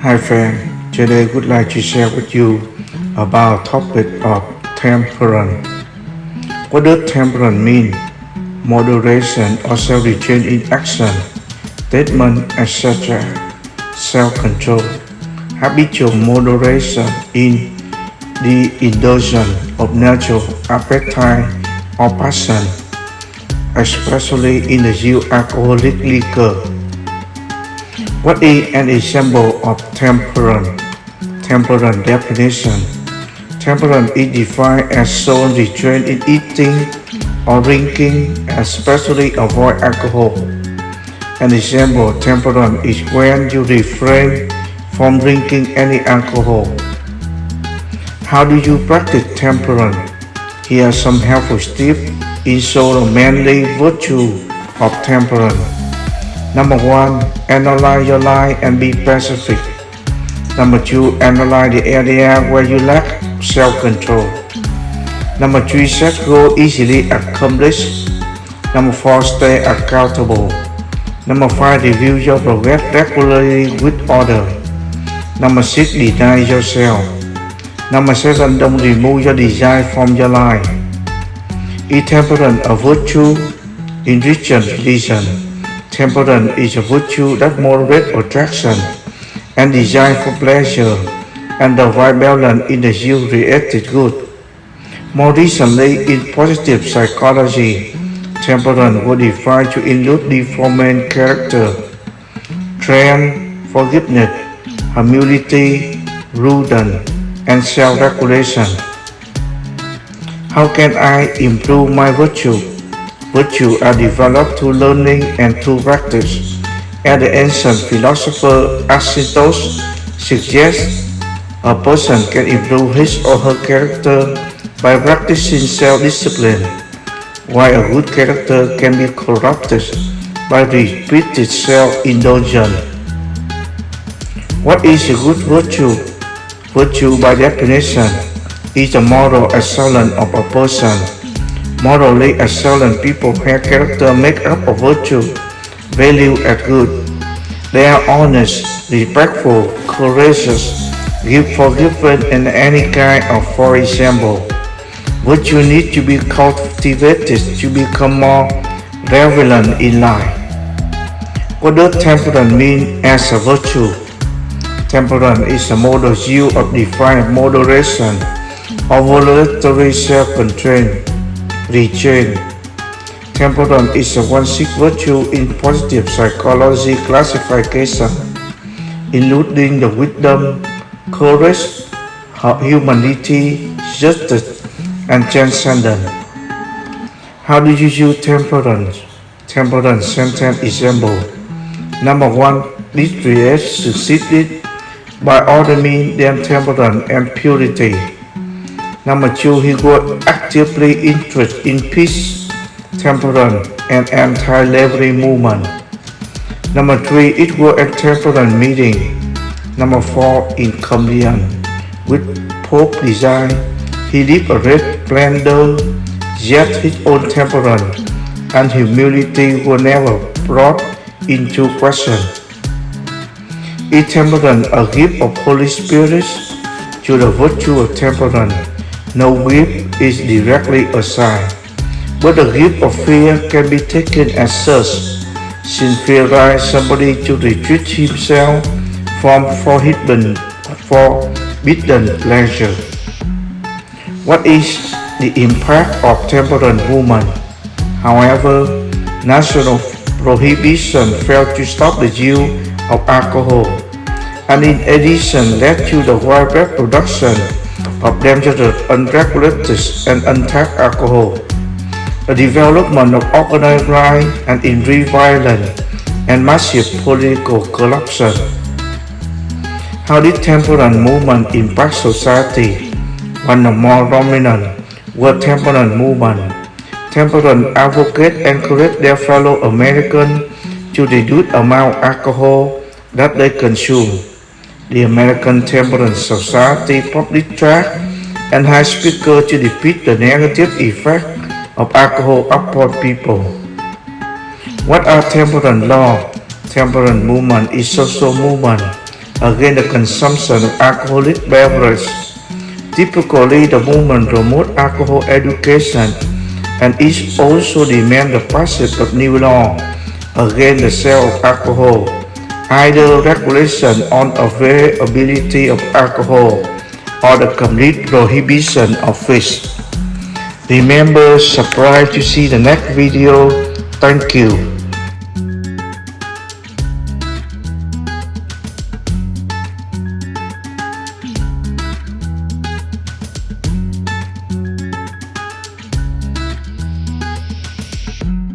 Hi friend, today I would like to share with you about topic of temperance. What does temperance mean? Moderation or self-restraint in action, statement, etc. Self-control. Habitual moderation in the indulgence of natural appetite or passion, especially in the use of alcoholic liquor. What is an example of temperance? Temperance definition. Temperance is defined as soul restraint in eating or drinking, especially avoid alcohol. An example of temperance is when you refrain from drinking any alcohol. How do you practice temperance? Here are some helpful tips in show the manly virtue of temperance. Number one, analyze your life and be specific. Number two, analyze the area where you lack self-control. Number three, set goals easily accomplished. Number four, stay accountable. Number five, review your progress regularly with others. Number six, deny yourself. Number seven, don't remove your desire from your life. Is temperance a virtue? In Christian religion, temperance is a virtue that moderates attraction and desire for pleasure and the right balance in the you-created good. More recently, in positive psychology, temperance was defined to include development character, strength, forgiveness, humility, prudence, and self-regulation. How can I improve my virtue? Virtue are developed through learning and through practice. As the ancient philosopher Aristotle suggests, a person can improve his or her character by practicing self-discipline, while a good character can be corrupted by repeated self-indulgence. What is a good virtue? Virtue by definition is the moral excellence of a person. Morally excellent people have character make up of virtue, value and good. They are honest, respectful, courageous, give forgiven in any kind of for example. Virtue need to be cultivated to become more relevant in life. What does temperance mean as a virtue? Temperance is a model view of defined moderation or voluntary self-control, restraint. Temperance is a one-six virtue in positive psychology classification, including the wisdom, courage, humanity, justice, and transcendence. How do you use temperance? Temperance sentence example. Number one, this creates succeeded by all means them temperance and purity. Number two, he was actively interested in peace, temperance, and anti-slavery movement. Number three, it was a temperance meeting. Number four, in communion with Pope design, he lived a red splendor, yet his own temperance and humility were never brought into question. Is temperance a gift of Holy Spirit? To the virtue of temperance, no gift is directly assigned, but the gift of fear can be taken as such, since fear drives somebody to retreat himself from forbidden, forbidden pleasure. What is the impact of temperance movement? However, national prohibition failed to stop the use of alcohol, and in addition led to the widespread production of dangerous, unregulated and untapped alcohol, the development of organized crime and increased violence, and massive political corruption. How did temperance movement impact society? One of more dominant were temperance movement. Temperance advocates encouraged their fellow Americans to reduce amount of alcohol that they consume. The American Temperance Society public track and has speakers to defeat the negative effect of alcohol upon people. What are temperance law? Temperance movement is social movement against the consumption of alcoholic beverages. Typically, the movement promotes alcohol education and it also demands the passage of new law against the sale of alcohol, either regulation on availability of alcohol or the complete prohibition of fish. Remember, subscribe to see the next video. Thank you.